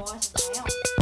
뭐 하시나요?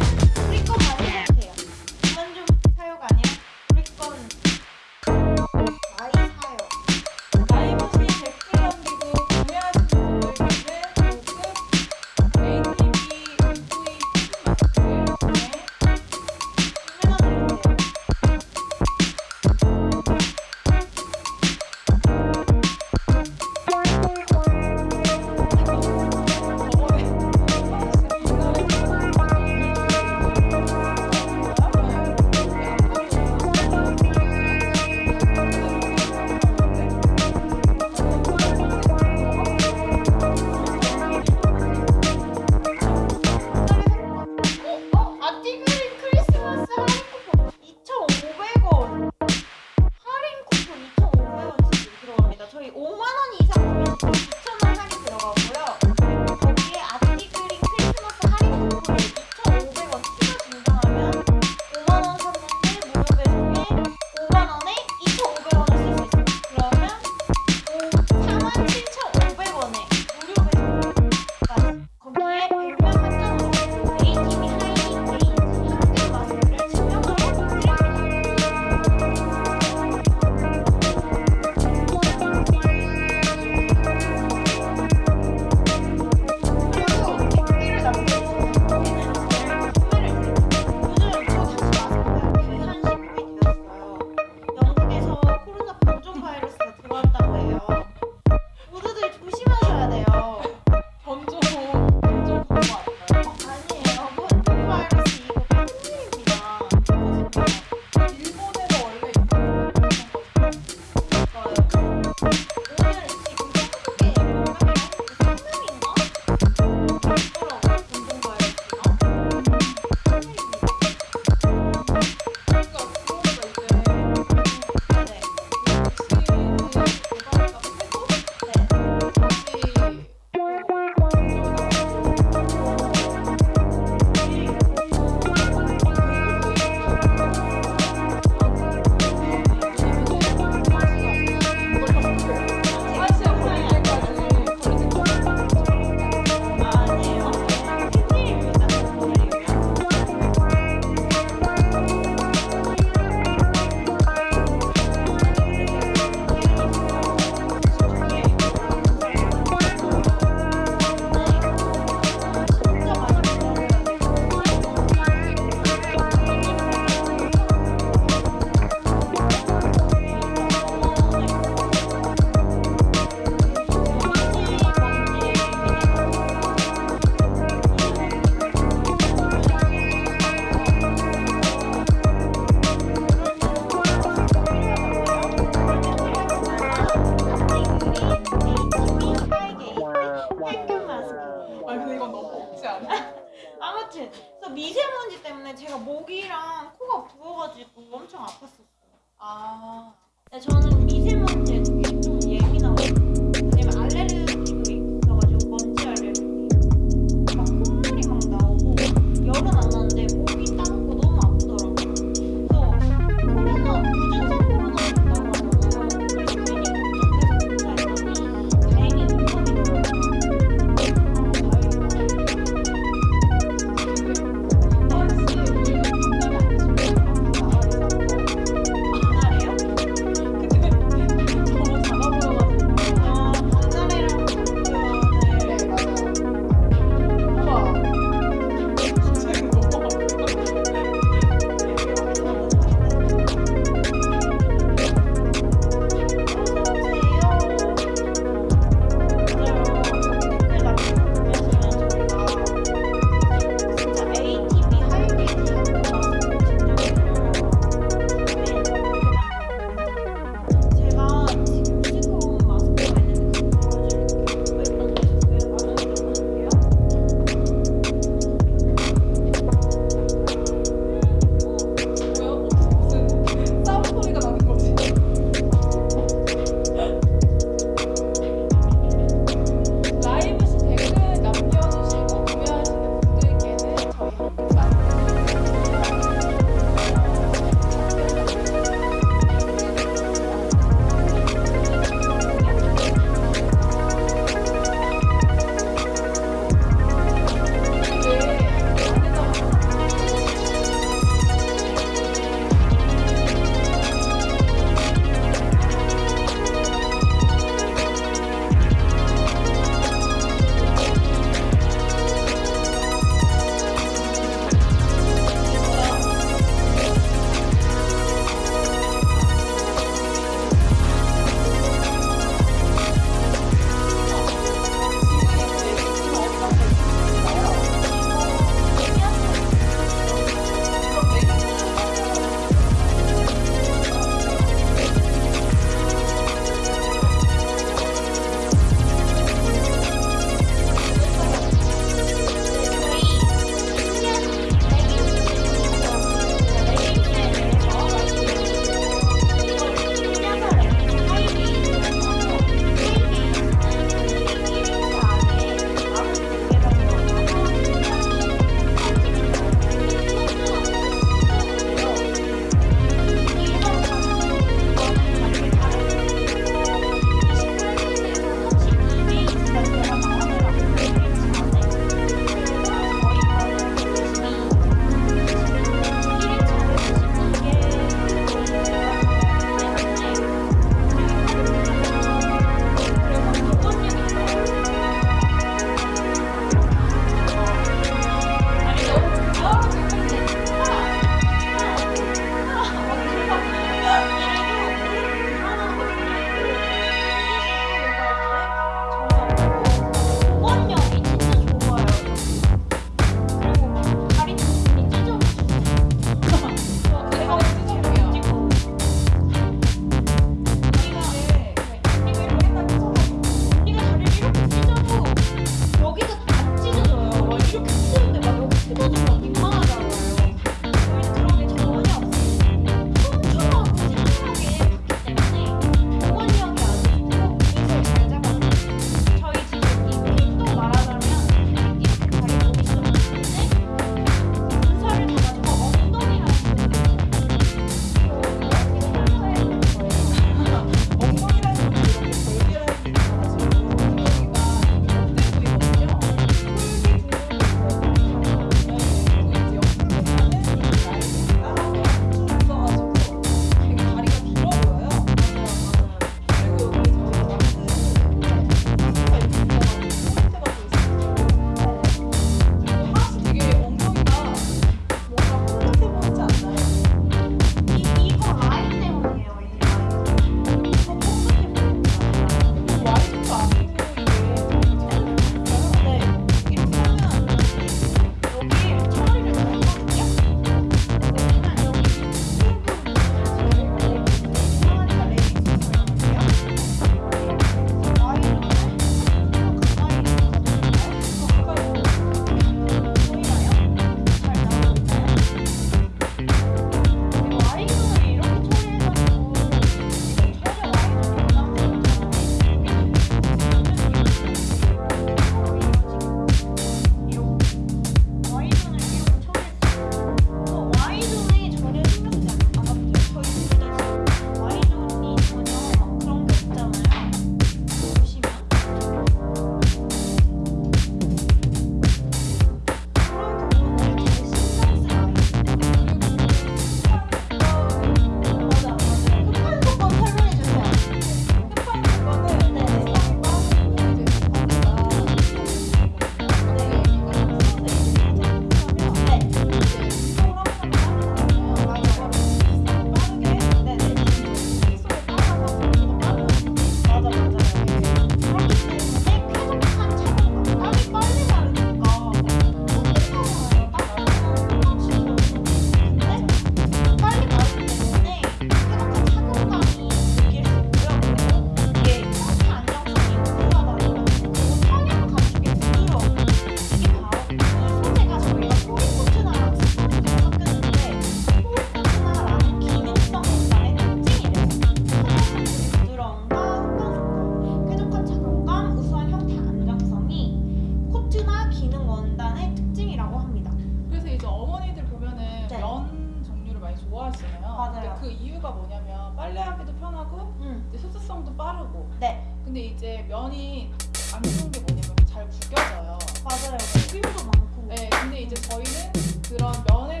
그 이유가 뭐냐면 빨래하기도 편하고 음. 이제 흡수성도 빠르고. 네. 근데 이제 면이 안 좋은 게 뭐냐면 잘 구겨져요. 맞아요. 필요도 많고. 네, 근데 이제 저희는 그런 면의